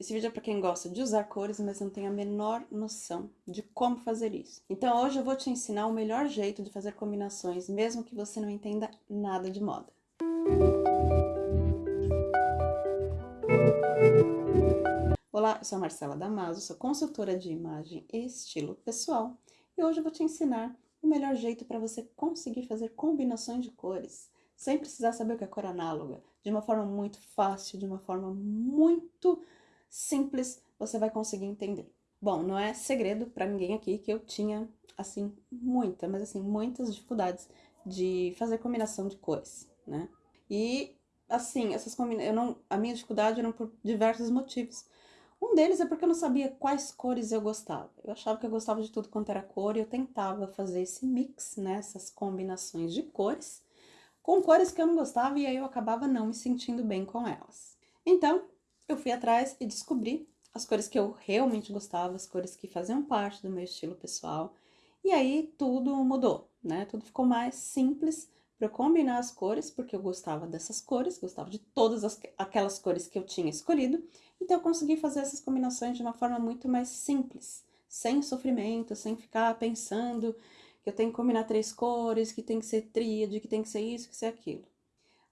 Esse vídeo é para quem gosta de usar cores, mas não tem a menor noção de como fazer isso. Então hoje eu vou te ensinar o melhor jeito de fazer combinações, mesmo que você não entenda nada de moda. Olá, eu sou a Marcela Damaso, sou consultora de imagem e estilo pessoal. E hoje eu vou te ensinar o melhor jeito para você conseguir fazer combinações de cores, sem precisar saber o que é cor análoga, de uma forma muito fácil, de uma forma muito simples, você vai conseguir entender. Bom, não é segredo para ninguém aqui que eu tinha, assim, muita, mas assim, muitas dificuldades de fazer combinação de cores, né? E, assim, essas combinações, eu não, a minha dificuldade era por diversos motivos. Um deles é porque eu não sabia quais cores eu gostava. Eu achava que eu gostava de tudo quanto era cor e eu tentava fazer esse mix, né, essas combinações de cores, com cores que eu não gostava e aí eu acabava não me sentindo bem com elas. Então, eu fui atrás e descobri as cores que eu realmente gostava, as cores que faziam parte do meu estilo pessoal. E aí tudo mudou, né? Tudo ficou mais simples para eu combinar as cores, porque eu gostava dessas cores, gostava de todas as, aquelas cores que eu tinha escolhido. Então eu consegui fazer essas combinações de uma forma muito mais simples, sem sofrimento, sem ficar pensando que eu tenho que combinar três cores, que tem que ser tríade, que tem que ser isso, que ser aquilo.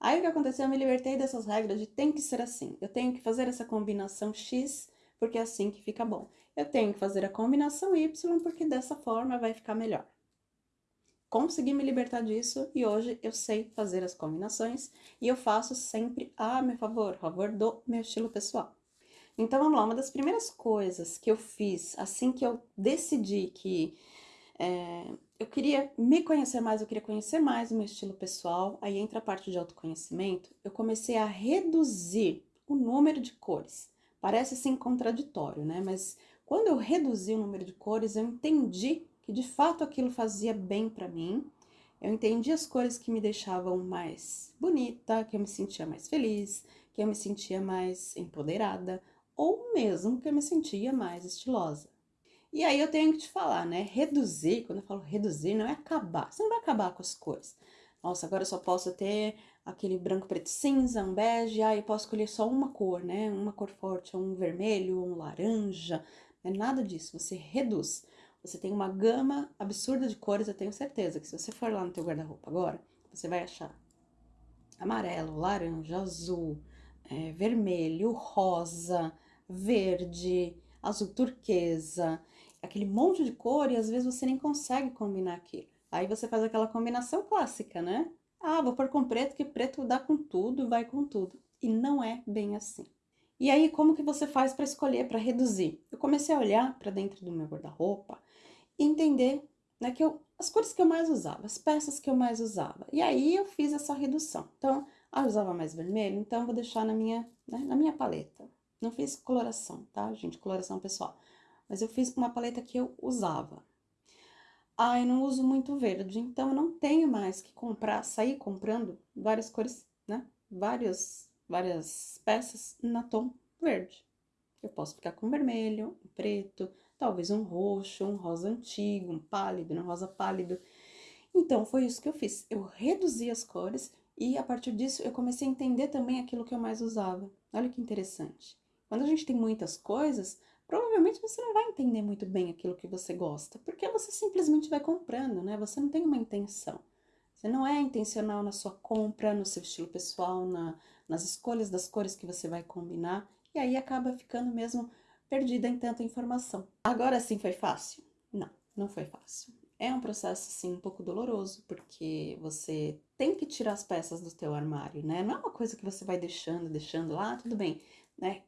Aí o que aconteceu? Eu me libertei dessas regras de tem que ser assim. Eu tenho que fazer essa combinação X, porque é assim que fica bom. Eu tenho que fazer a combinação Y, porque dessa forma vai ficar melhor. Consegui me libertar disso e hoje eu sei fazer as combinações e eu faço sempre a meu favor, a favor do meu estilo pessoal. Então, vamos lá, uma das primeiras coisas que eu fiz assim que eu decidi que é, eu queria me conhecer mais, eu queria conhecer mais o meu estilo pessoal, aí entra a parte de autoconhecimento, eu comecei a reduzir o número de cores. Parece assim contraditório, né? Mas quando eu reduzi o número de cores, eu entendi que de fato aquilo fazia bem para mim. Eu entendi as cores que me deixavam mais bonita, que eu me sentia mais feliz, que eu me sentia mais empoderada, ou mesmo que eu me sentia mais estilosa. E aí eu tenho que te falar, né? Reduzir, quando eu falo reduzir, não é acabar. Você não vai acabar com as cores. Nossa, agora eu só posso ter aquele branco, preto, cinza, um bege, aí eu posso escolher só uma cor, né? Uma cor forte, um vermelho, um laranja, não é nada disso. Você reduz. Você tem uma gama absurda de cores, eu tenho certeza que se você for lá no teu guarda-roupa agora, você vai achar amarelo, laranja, azul, é, vermelho, rosa, verde, azul turquesa, aquele monte de cor e às vezes você nem consegue combinar aquilo. Aí você faz aquela combinação clássica, né? Ah, vou pôr com preto, que preto dá com tudo, vai com tudo. E não é bem assim. E aí, como que você faz para escolher, para reduzir? Eu comecei a olhar para dentro do meu guarda-roupa e entender né, que eu, as cores que eu mais usava, as peças que eu mais usava. E aí eu fiz essa redução. Então, ah, eu usava mais vermelho, então vou deixar na minha, né, na minha paleta. Não fiz coloração, tá, gente? Coloração pessoal. Mas eu fiz uma paleta que eu usava. Ah, eu não uso muito verde, então eu não tenho mais que comprar, sair comprando várias cores, né? Várias, várias peças na tom verde. Eu posso ficar com vermelho, preto, talvez um roxo, um rosa antigo, um pálido, um rosa pálido. Então, foi isso que eu fiz. Eu reduzi as cores e, a partir disso, eu comecei a entender também aquilo que eu mais usava. Olha que interessante. Quando a gente tem muitas coisas, provavelmente você não vai entender muito bem aquilo que você gosta, porque você simplesmente vai comprando, né? Você não tem uma intenção. Você não é intencional na sua compra, no seu estilo pessoal, na, nas escolhas das cores que você vai combinar, e aí acaba ficando mesmo perdida em tanta informação. Agora sim foi fácil? Não, não foi fácil. É um processo, sim, um pouco doloroso, porque você tem que tirar as peças do teu armário, né? Não é uma coisa que você vai deixando, deixando lá, tudo bem, né?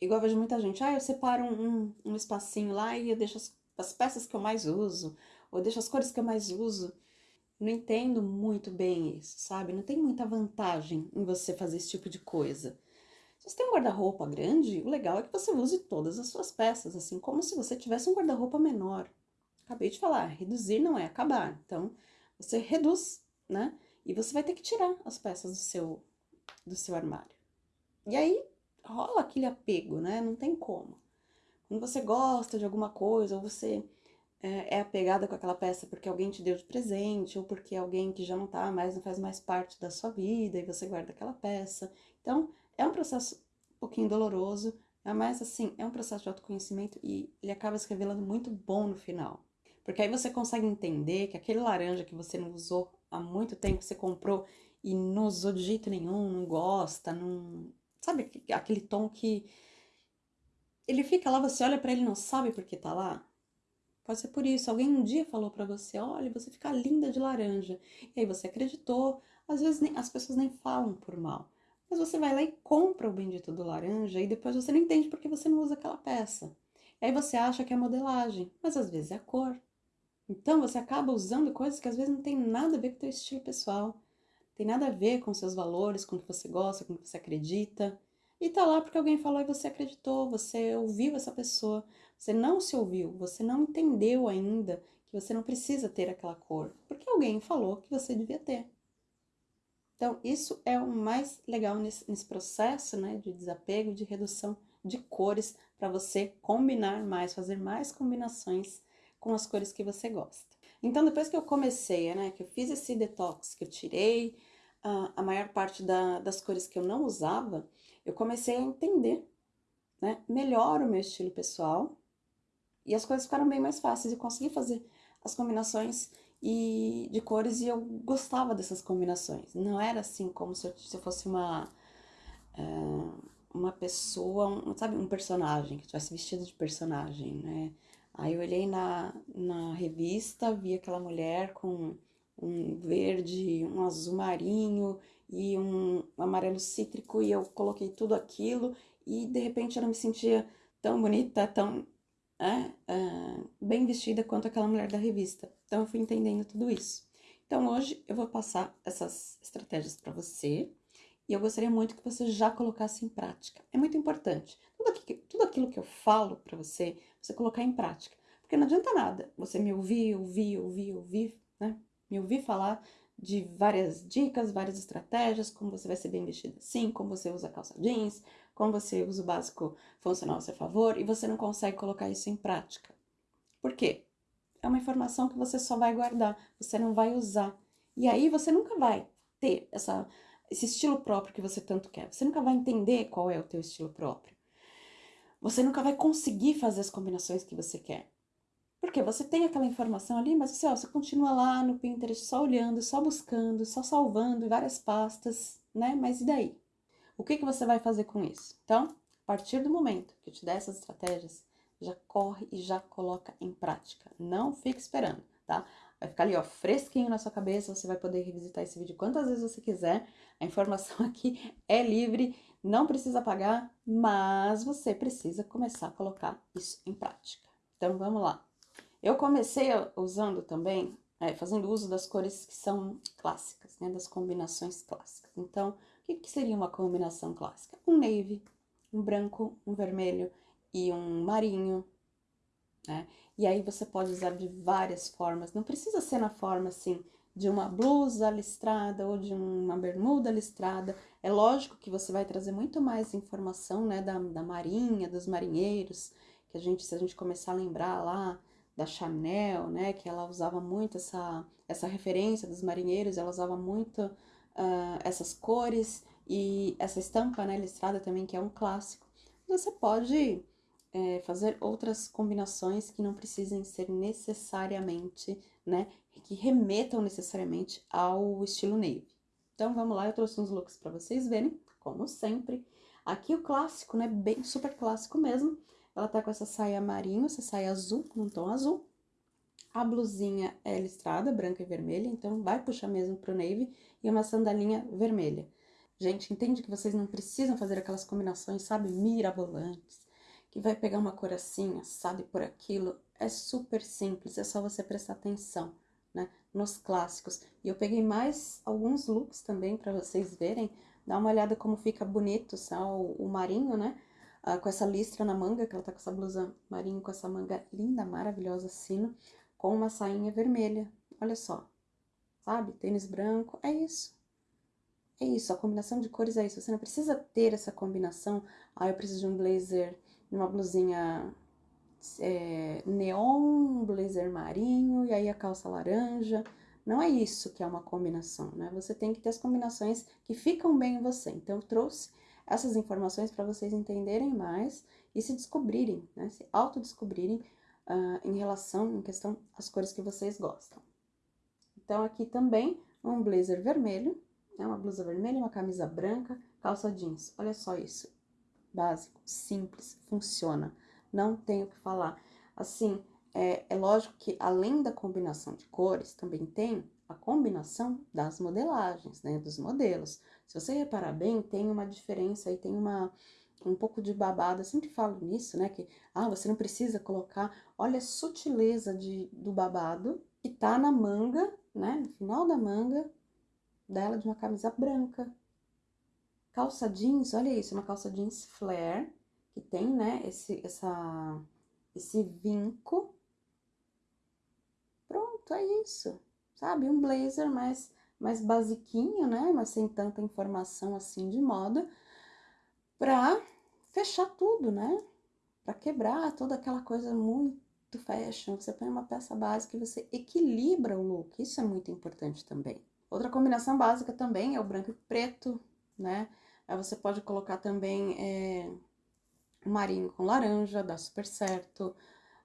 Igual eu vejo muita gente, ah, eu separo um, um, espacinho lá e eu deixo as, as, peças que eu mais uso, ou deixo as cores que eu mais uso. Não entendo muito bem isso, sabe? Não tem muita vantagem em você fazer esse tipo de coisa. Se você tem um guarda-roupa grande, o legal é que você use todas as suas peças, assim como se você tivesse um guarda-roupa menor. Acabei de falar, reduzir não é acabar. Então, você reduz, né? E você vai ter que tirar as peças do seu, do seu armário. E aí, rola aquele apego, né? Não tem como. Quando você gosta de alguma coisa, ou você é, é apegada com aquela peça porque alguém te deu de presente, ou porque alguém que já não tá mais, não faz mais parte da sua vida, e você guarda aquela peça. Então, é um processo um pouquinho doloroso, mais assim, é um processo de autoconhecimento e ele acaba se revelando muito bom no final. Porque aí você consegue entender que aquele laranja que você não usou há muito tempo, você comprou e não usou de jeito nenhum, não gosta, não. Sabe aquele tom que. Ele fica lá, você olha para ele e não sabe por que tá lá? Pode ser por isso. Alguém um dia falou para você: olha, você fica linda de laranja. E aí você acreditou. Às vezes nem, as pessoas nem falam por mal. Mas você vai lá e compra o bendito do laranja e depois você não entende porque você não usa aquela peça. E aí você acha que é modelagem, mas às vezes é a cor. Então você acaba usando coisas que às vezes não tem nada a ver com o teu estilo pessoal. Tem nada a ver com seus valores, com o que você gosta, com o que você acredita. E tá lá porque alguém falou e você acreditou, você ouviu essa pessoa. Você não se ouviu, você não entendeu ainda que você não precisa ter aquela cor, porque alguém falou que você devia ter. Então, isso é o mais legal nesse, nesse processo né, de desapego, de redução de cores, para você combinar mais, fazer mais combinações com as cores que você gosta. Então, depois que eu comecei, né, que eu fiz esse detox, que eu tirei uh, a maior parte da, das cores que eu não usava, eu comecei a entender né, melhor o meu estilo pessoal e as coisas ficaram bem mais fáceis. Eu consegui fazer as combinações e de cores e eu gostava dessas combinações. Não era assim como se eu, se eu fosse uma uh, uma pessoa, um, sabe, um personagem que tivesse vestido de personagem, né? Aí eu olhei na, na revista, vi aquela mulher com um verde, um azul marinho e um amarelo cítrico e eu coloquei tudo aquilo e de repente eu não me sentia tão bonita, tão é, é, bem vestida quanto aquela mulher da revista. Então eu fui entendendo tudo isso. Então hoje eu vou passar essas estratégias para você e eu gostaria muito que você já colocasse em prática. É muito importante. Tudo, aqui, tudo aquilo que eu falo para você, você colocar em prática. Porque não adianta nada você me ouvir, ouvir, ouvir, ouvir? Me ouvir falar de várias dicas, várias estratégias, como você vai ser bem vestida assim, como você usa calça jeans, como você usa o básico funcional a seu favor, e você não consegue colocar isso em prática. Por quê? É uma informação que você só vai guardar, você não vai usar. E aí você nunca vai ter essa, esse estilo próprio que você tanto quer. Você nunca vai entender qual é o teu estilo próprio. Você nunca vai conseguir fazer as combinações que você quer. Porque você tem aquela informação ali, mas você, ó, você continua lá no Pinterest só olhando, só buscando, só salvando várias pastas, né? Mas e daí? O que, que você vai fazer com isso? Então, a partir do momento que eu te der essas estratégias, já corre e já coloca em prática. Não fique esperando, tá? Vai ficar ali, ó, fresquinho na sua cabeça, você vai poder revisitar esse vídeo quantas vezes você quiser. A informação aqui é livre, não precisa pagar, mas você precisa começar a colocar isso em prática. Então, vamos lá. Eu comecei usando também, é, fazendo uso das cores que são clássicas, né, das combinações clássicas. Então, o que, que seria uma combinação clássica? Um navy, um branco, um vermelho e um marinho, né? E aí você pode usar de várias formas, não precisa ser na forma assim de uma blusa listrada ou de uma bermuda listrada. É lógico que você vai trazer muito mais informação, né, da, da marinha, dos marinheiros, que a gente, se a gente começar a lembrar lá da Chanel, né, que ela usava muito essa, essa referência dos marinheiros, ela usava muito uh, essas cores e essa estampa, né, listrada também, que é um clássico. Você pode é, fazer outras combinações que não precisem ser necessariamente, né, que remetam necessariamente ao estilo navy. Então, vamos lá, eu trouxe uns looks para vocês verem, como sempre. Aqui o clássico, né, bem super clássico mesmo, ela tá com essa saia marinho, essa saia azul, num tom azul. A blusinha é listrada, branca e vermelha, então vai puxar mesmo pro navy. E uma sandalinha vermelha. Gente, entende que vocês não precisam fazer aquelas combinações, sabe, mirabolantes. Que vai pegar uma cor assim, sabe, por aquilo. É super simples, é só você prestar atenção, né, nos clássicos. E eu peguei mais alguns looks também para vocês verem. Dá uma olhada como fica bonito, sabe, o, o marinho, né? Ah, com essa listra na manga, que ela tá com essa blusa marinho, com essa manga linda, maravilhosa, sino, com uma sainha vermelha. Olha só, sabe? Tênis branco, é isso. É isso, a combinação de cores é isso. Você não precisa ter essa combinação. Ah, eu preciso de um blazer, uma blusinha é, neon, blazer marinho, e aí a calça laranja. Não é isso que é uma combinação, né? Você tem que ter as combinações que ficam bem em você. Então, eu trouxe essas informações para vocês entenderem mais e se descobrirem, né? Se autodescobrirem uh, em relação, em questão, às cores que vocês gostam. Então, aqui também um blazer vermelho, né? Uma blusa vermelha, uma camisa branca, calça jeans. Olha só isso. Básico, simples, funciona. Não tenho o que falar. Assim, é, é lógico que além da combinação de cores, também tem a combinação das modelagens, né, dos modelos. Se você reparar bem, tem uma diferença aí, tem uma um pouco de babado, eu sempre falo nisso, né, que ah, você não precisa colocar, olha a sutileza de, do babado que tá na manga, né, no final da manga dela de uma camisa branca. Calça jeans, olha isso, uma calça jeans flare, que tem, né, esse, essa, esse vinco. É isso sabe? Um blazer mais, mais basiquinho, né? Mas sem tanta informação assim de moda, pra fechar tudo, né? Pra quebrar toda aquela coisa muito fashion. Você põe uma peça básica e você equilibra o look. Isso é muito importante também. Outra combinação básica também é o branco e preto, né? Aí você pode colocar também é, marinho com laranja, dá super certo.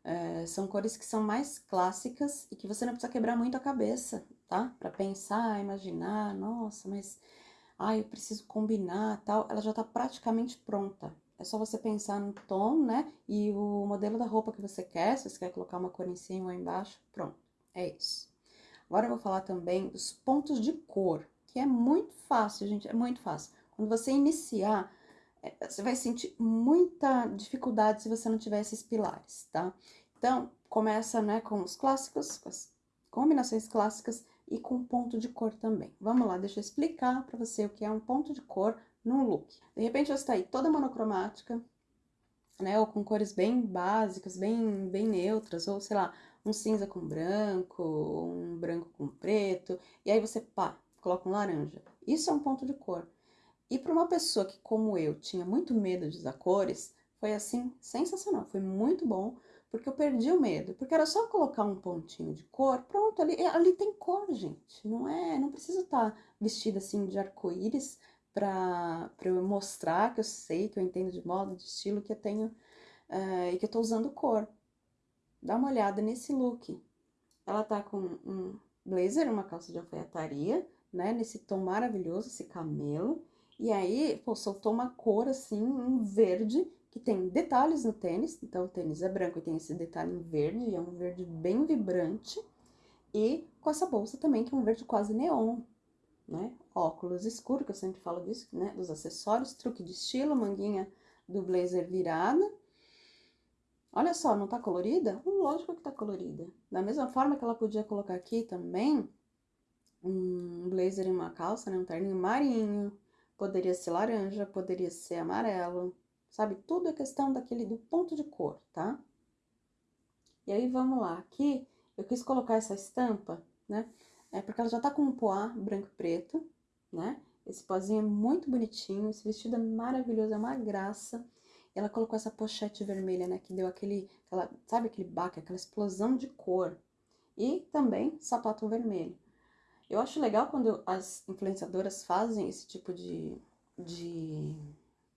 É, são cores que são mais clássicas e que você não precisa quebrar muito a cabeça, tá? Para pensar, imaginar, nossa, mas ai, eu preciso combinar, tal. Ela já tá praticamente pronta. É só você pensar no tom, né? E o modelo da roupa que você quer, se você quer colocar uma cor em cima ou embaixo, pronto. É isso. Agora eu vou falar também dos pontos de cor, que é muito fácil, gente, é muito fácil. Quando você iniciar você vai sentir muita dificuldade se você não tiver esses pilares, tá? Então, começa, né, com os clássicos, com as combinações clássicas e com ponto de cor também. Vamos lá, deixa eu explicar pra você o que é um ponto de cor num look. De repente, você tá aí toda monocromática, né, ou com cores bem básicas, bem, bem neutras, ou sei lá, um cinza com branco, um branco com preto, e aí você, pá, coloca um laranja. Isso é um ponto de cor. E para uma pessoa que, como eu, tinha muito medo de usar cores, foi assim, sensacional, foi muito bom, porque eu perdi o medo, porque era só colocar um pontinho de cor, pronto, ali, ali tem cor, gente, não é, não preciso estar tá vestida assim de arco-íris para eu mostrar que eu sei, que eu entendo de moda, de estilo, que eu tenho, uh, e que eu tô usando cor. Dá uma olhada nesse look. Ela tá com um blazer, uma calça de alfaiataria, né, nesse tom maravilhoso, esse camelo, e aí, pô, soltou uma cor assim, um verde, que tem detalhes no tênis. Então, o tênis é branco e tem esse detalhe em verde, e é um verde bem vibrante. E com essa bolsa também, que é um verde quase neon, né? Óculos escuro, que eu sempre falo disso, né? Dos acessórios, truque de estilo, manguinha do blazer virada. Olha só, não tá colorida? Lógico que tá colorida. Da mesma forma que ela podia colocar aqui também um blazer e uma calça, né? Um terninho marinho, Poderia ser laranja, poderia ser amarelo, sabe? Tudo é questão daquele, do ponto de cor, tá? E aí, vamos lá. Aqui, eu quis colocar essa estampa, né? É porque ela já tá com um poá branco e preto, né? Esse pozinho é muito bonitinho, esse vestido é maravilhoso, é uma graça. Ela colocou essa pochete vermelha, né? Que deu aquele, aquela, sabe aquele baque, aquela explosão de cor. E também sapato vermelho. Eu acho legal quando as influenciadoras fazem esse tipo de, de,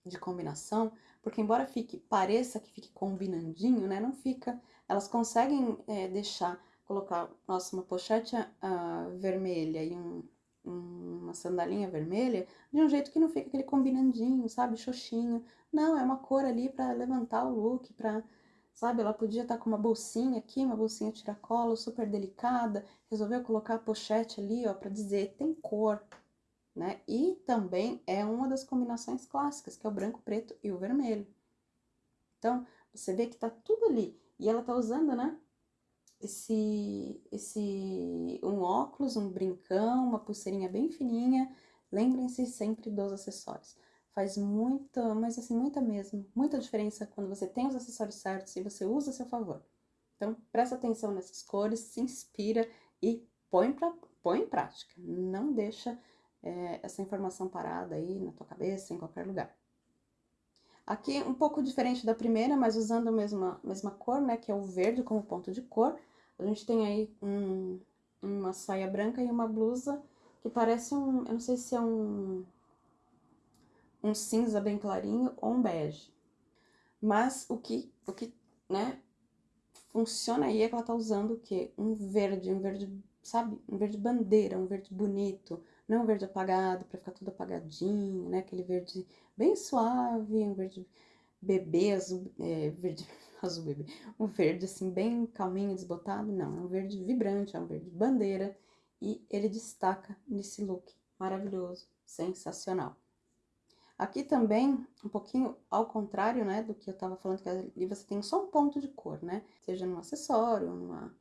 de combinação, porque embora fique, pareça que fique combinandinho, né, não fica, elas conseguem é, deixar, colocar, nossa, uma pochete uh, vermelha e um, um, uma sandalinha vermelha, de um jeito que não fica aquele combinandinho, sabe, xoxinho, não, é uma cor ali para levantar o look, para sabe? Ela podia estar tá com uma bolsinha aqui, uma bolsinha tiracolo, super delicada, resolveu colocar a pochete ali, ó, para dizer tem cor, né? E também é uma das combinações clássicas, que é o branco, preto e o vermelho. Então, você vê que tá tudo ali. E ela tá usando, né? Esse, esse, um óculos, um brincão, uma pulseirinha bem fininha. Lembrem-se sempre dos acessórios faz muita, mas assim, muita mesmo, muita diferença quando você tem os acessórios certos e você usa a seu favor. Então, presta atenção nessas cores, se inspira e põe, pra, põe em prática. Não deixa é, essa informação parada aí na tua cabeça, em qualquer lugar. Aqui, um pouco diferente da primeira, mas usando a mesma, mesma cor, né, que é o verde como ponto de cor. A gente tem aí um, uma saia branca e uma blusa que parece um, eu não sei se é um um cinza bem clarinho ou um bege. Mas o que, o que, né, funciona aí é que ela tá usando o quê? Um verde, um verde, sabe? Um verde bandeira, um verde bonito, não um verde apagado, pra ficar tudo apagadinho, né? Aquele verde bem suave, um verde bebê, azul, é, verde azul bebê, um verde assim bem calminho, desbotado, não, é um verde vibrante, é um verde bandeira e ele destaca nesse look maravilhoso, sensacional. Aqui também, um pouquinho ao contrário, né, do que eu tava falando, que ali você tem só um ponto de cor, né, seja num acessório, numa,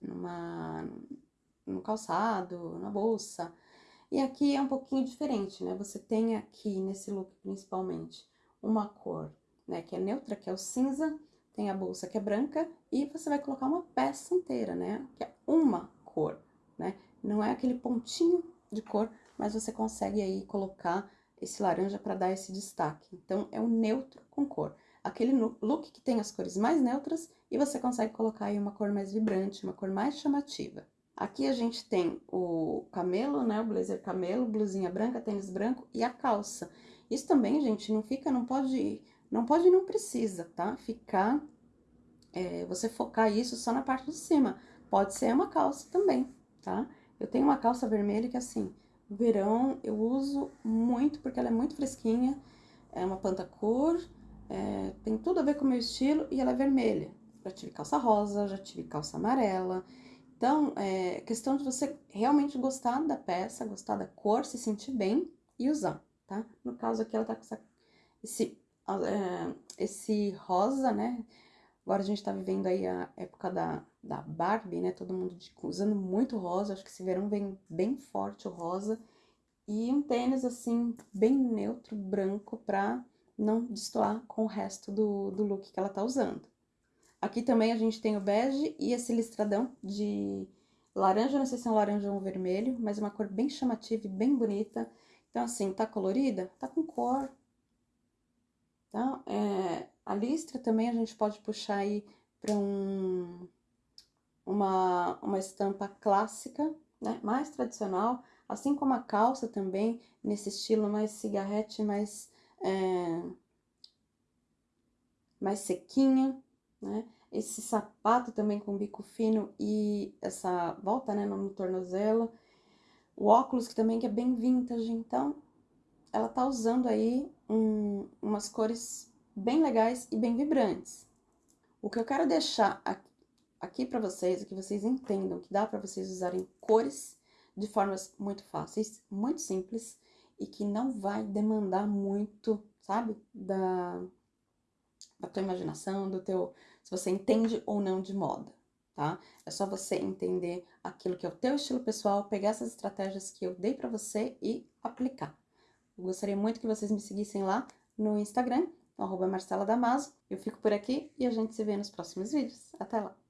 numa, no calçado, na bolsa. E aqui é um pouquinho diferente, né, você tem aqui nesse look principalmente uma cor, né, que é neutra, que é o cinza, tem a bolsa que é branca, e você vai colocar uma peça inteira, né, que é uma cor, né, não é aquele pontinho de cor, mas você consegue aí colocar esse laranja para dar esse destaque. Então, é um neutro com cor. Aquele look que tem as cores mais neutras e você consegue colocar aí uma cor mais vibrante, uma cor mais chamativa. Aqui a gente tem o camelo, né, o blazer camelo, blusinha branca, tênis branco e a calça. Isso também, gente, não fica, não pode, não pode não precisa, tá? Ficar, é, você focar isso só na parte de cima. Pode ser uma calça também, tá? Eu tenho uma calça vermelha que, assim, verão eu uso muito porque ela é muito fresquinha, é uma pantacur, é, tem tudo a ver com o meu estilo e ela é vermelha. Já tive calça rosa, já tive calça amarela. Então, é questão de você realmente gostar da peça, gostar da cor, se sentir bem e usar, tá? No caso aqui ela tá com essa, esse, é, esse rosa, né? Agora a gente tá vivendo aí a época da, da Barbie, né? Todo mundo de, usando muito rosa, acho que esse verão vem bem forte o rosa. E um tênis, assim, bem neutro, branco, pra não destoar com o resto do, do look que ela tá usando. Aqui também a gente tem o bege e esse listradão de laranja, não sei se é um laranja ou um vermelho, mas uma cor bem chamativa e bem bonita. Então, assim, tá colorida? Tá com cor. Tá? É, a listra também a gente pode puxar aí para um, uma, uma estampa clássica, né? Mais tradicional, assim como a calça também, nesse estilo mais cigarrete, mais, é, mais sequinha, né? Esse sapato também com bico fino e essa volta, né, no tornozelo. O óculos que também que é bem vintage, então ela tá usando aí um, umas cores bem legais e bem vibrantes. O que eu quero deixar aqui para vocês é que vocês entendam que dá para vocês usarem cores de formas muito fáceis, muito simples e que não vai demandar muito, sabe, da, da tua imaginação, do teu, se você entende ou não de moda, tá? É só você entender aquilo que é o teu estilo pessoal, pegar essas estratégias que eu dei para você e aplicar. Eu gostaria muito que vocês me seguissem lá no Instagram, arroba Marcela Damaso. Eu fico por aqui e a gente se vê nos próximos vídeos. Até lá!